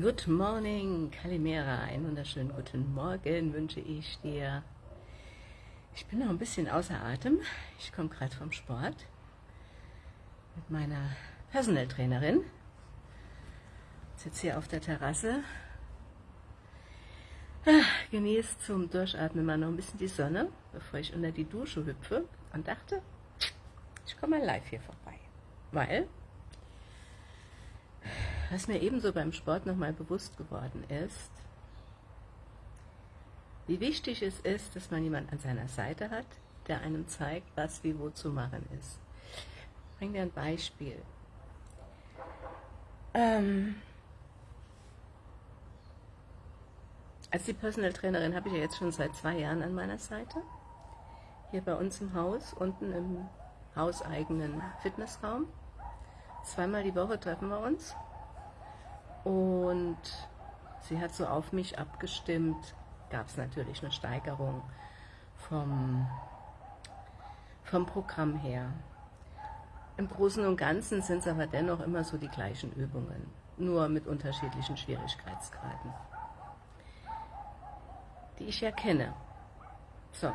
Good morning, Kalimera. Einen wunderschönen guten Morgen wünsche ich dir. Ich bin noch ein bisschen außer Atem. Ich komme gerade vom Sport mit meiner Personal Trainerin. Sitze hier auf der Terrasse. Ah, genieße zum Durchatmen mal noch ein bisschen die Sonne, bevor ich unter die Dusche hüpfe und dachte, ich komme mal live hier vorbei. Weil was mir ebenso beim Sport nochmal bewusst geworden ist, wie wichtig es ist, dass man jemanden an seiner Seite hat, der einem zeigt, was wie wo zu machen ist. Ich bringe dir ein Beispiel. Ähm, als die Personal Trainerin habe ich ja jetzt schon seit zwei Jahren an meiner Seite. Hier bei uns im Haus, unten im hauseigenen Fitnessraum. Zweimal die Woche treffen wir uns und sie hat so auf mich abgestimmt, gab es natürlich eine Steigerung vom, vom Programm her. Im Großen und Ganzen sind es aber dennoch immer so die gleichen Übungen, nur mit unterschiedlichen Schwierigkeitsgraden, die ich ja kenne. So,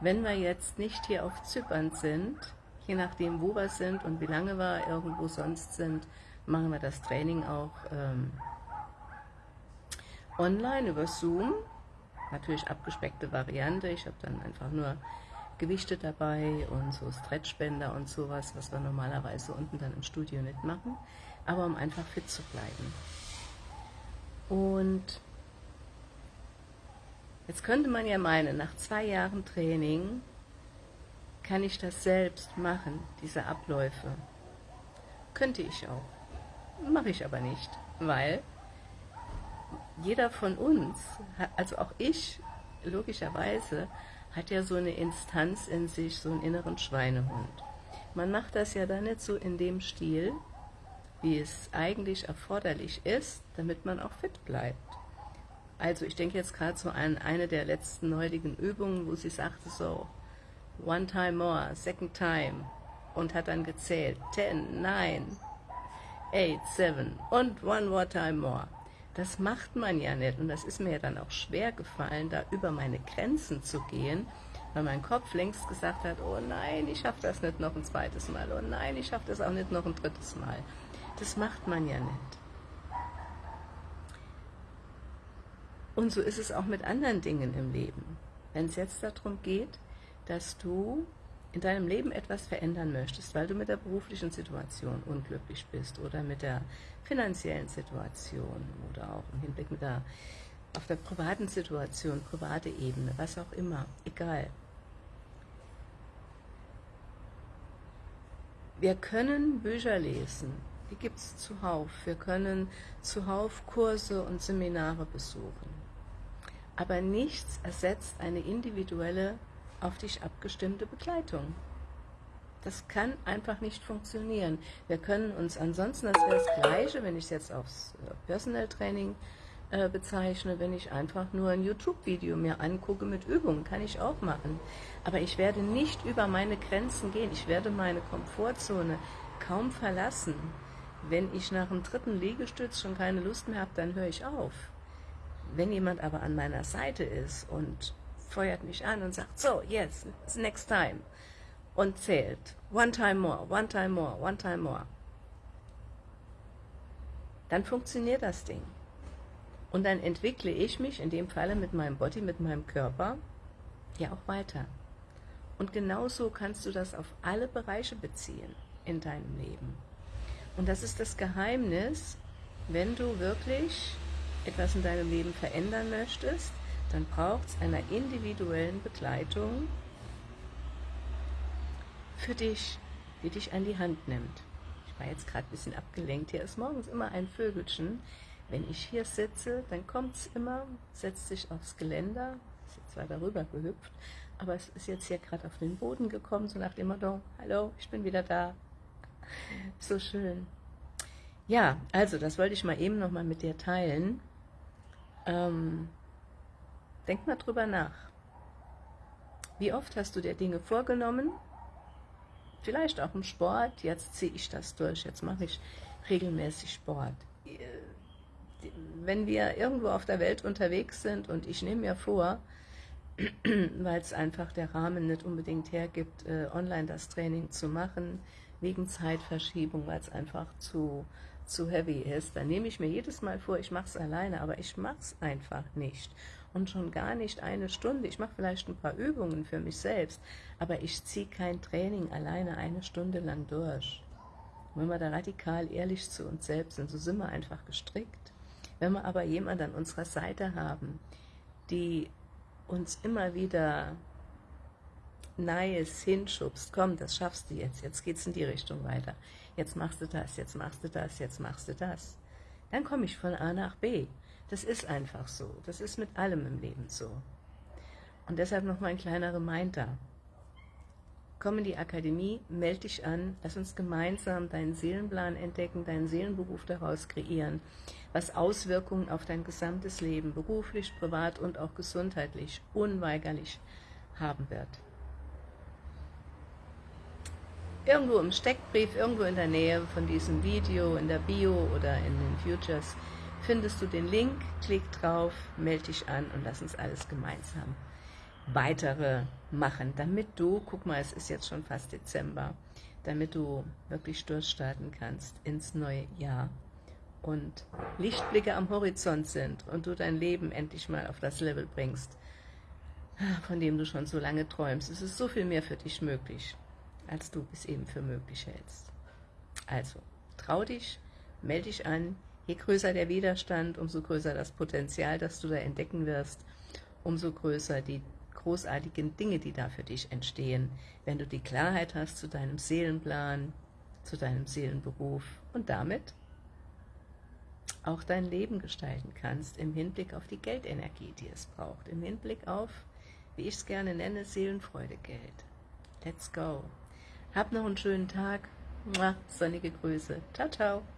wenn wir jetzt nicht hier auf Zypern sind, je nachdem wo wir sind und wie lange wir irgendwo sonst sind, machen wir das Training auch ähm, online über Zoom. Natürlich abgespeckte Variante. Ich habe dann einfach nur Gewichte dabei und so Stretchbänder und sowas, was wir normalerweise unten dann im Studio nicht machen. Aber um einfach fit zu bleiben. Und jetzt könnte man ja meinen, nach zwei Jahren Training kann ich das selbst machen, diese Abläufe. Könnte ich auch. Mache ich aber nicht, weil jeder von uns, also auch ich, logischerweise, hat ja so eine Instanz in sich, so einen inneren Schweinehund. Man macht das ja dann nicht so in dem Stil, wie es eigentlich erforderlich ist, damit man auch fit bleibt. Also ich denke jetzt gerade so an eine der letzten heutigen Übungen, wo sie sagte so, one time more, second time, und hat dann gezählt, ten, nine, eight, seven und one more time more. Das macht man ja nicht und das ist mir ja dann auch schwer gefallen, da über meine Grenzen zu gehen, weil mein Kopf längst gesagt hat, oh nein, ich schaffe das nicht noch ein zweites Mal, oh nein, ich schaffe das auch nicht noch ein drittes Mal. Das macht man ja nicht. Und so ist es auch mit anderen Dingen im Leben. Wenn es jetzt darum geht, dass du in deinem Leben etwas verändern möchtest, weil du mit der beruflichen Situation unglücklich bist oder mit der finanziellen Situation oder auch im Hinblick mit der, auf der privaten Situation, private Ebene, was auch immer, egal. Wir können Bücher lesen, die gibt es zuhauf. Wir können zuhauf Kurse und Seminare besuchen. Aber nichts ersetzt eine individuelle auf dich abgestimmte Begleitung. Das kann einfach nicht funktionieren. Wir können uns ansonsten, das wäre das Gleiche, wenn ich es jetzt aufs äh, Personal Training äh, bezeichne, wenn ich einfach nur ein YouTube-Video mir angucke mit Übungen, kann ich auch machen. Aber ich werde nicht über meine Grenzen gehen. Ich werde meine Komfortzone kaum verlassen. Wenn ich nach dem dritten Liegestütz schon keine Lust mehr habe, dann höre ich auf. Wenn jemand aber an meiner Seite ist und feuert mich an und sagt, so, yes, next time. Und zählt. One time more, one time more, one time more. Dann funktioniert das Ding. Und dann entwickle ich mich, in dem Falle mit meinem Body, mit meinem Körper, ja auch weiter. Und genauso kannst du das auf alle Bereiche beziehen in deinem Leben. Und das ist das Geheimnis, wenn du wirklich etwas in deinem Leben verändern möchtest, dann braucht es einer individuellen Begleitung für dich, die dich an die Hand nimmt. Ich war jetzt gerade ein bisschen abgelenkt. Hier ist morgens immer ein Vögelchen. Wenn ich hier sitze, dann kommt es immer, setzt sich aufs Geländer, ist jetzt zwar darüber gehüpft, aber es ist jetzt hier gerade auf den Boden gekommen, so nach dem Motto, hallo, ich bin wieder da. So schön. Ja, also das wollte ich mal eben nochmal mit dir teilen. Ähm, Denk mal drüber nach. Wie oft hast du dir Dinge vorgenommen? Vielleicht auch im Sport. Jetzt ziehe ich das durch. Jetzt mache ich regelmäßig Sport. wenn wir irgendwo auf der Welt unterwegs sind und ich nehme mir vor, weil es einfach der Rahmen nicht unbedingt hergibt, äh, online das Training zu machen, wegen Zeitverschiebung, weil es einfach zu, zu heavy ist. Dann nehme ich mir jedes Mal vor, ich mache es alleine, aber ich mache es einfach nicht. Und schon gar nicht eine Stunde. Ich mache vielleicht ein paar Übungen für mich selbst, aber ich ziehe kein Training alleine eine Stunde lang durch. wenn wir da radikal ehrlich zu uns selbst sind, so sind wir einfach gestrickt. Wenn wir aber jemanden an unserer Seite haben, die uns immer wieder Neues hinschubst, komm, das schaffst du jetzt, jetzt geht's in die Richtung weiter, jetzt machst du das, jetzt machst du das, jetzt machst du das, dann komme ich von A nach B. Das ist einfach so, das ist mit allem im Leben so. Und deshalb noch mal ein kleiner Reminder. Komm in die Akademie, melde dich an, lass uns gemeinsam deinen Seelenplan entdecken, deinen Seelenberuf daraus kreieren, was Auswirkungen auf dein gesamtes Leben, beruflich, privat und auch gesundheitlich, unweigerlich haben wird. Irgendwo im Steckbrief, irgendwo in der Nähe von diesem Video, in der Bio oder in den Futures, findest du den Link, klick drauf, melde dich an und lass uns alles gemeinsam weitere machen, damit du, guck mal, es ist jetzt schon fast Dezember, damit du wirklich durchstarten kannst ins neue Jahr und Lichtblicke am Horizont sind und du dein Leben endlich mal auf das Level bringst, von dem du schon so lange träumst. Es ist so viel mehr für dich möglich, als du es eben für möglich hältst. Also, trau dich, melde dich an, je größer der Widerstand, umso größer das Potenzial, das du da entdecken wirst, umso größer die großartigen Dinge, die da für dich entstehen, wenn du die Klarheit hast zu deinem Seelenplan, zu deinem Seelenberuf und damit auch dein Leben gestalten kannst im Hinblick auf die Geldenergie, die es braucht, im Hinblick auf, wie ich es gerne nenne, Seelenfreude Geld. Let's go. Hab noch einen schönen Tag. Sonnige Grüße. Ciao, ciao.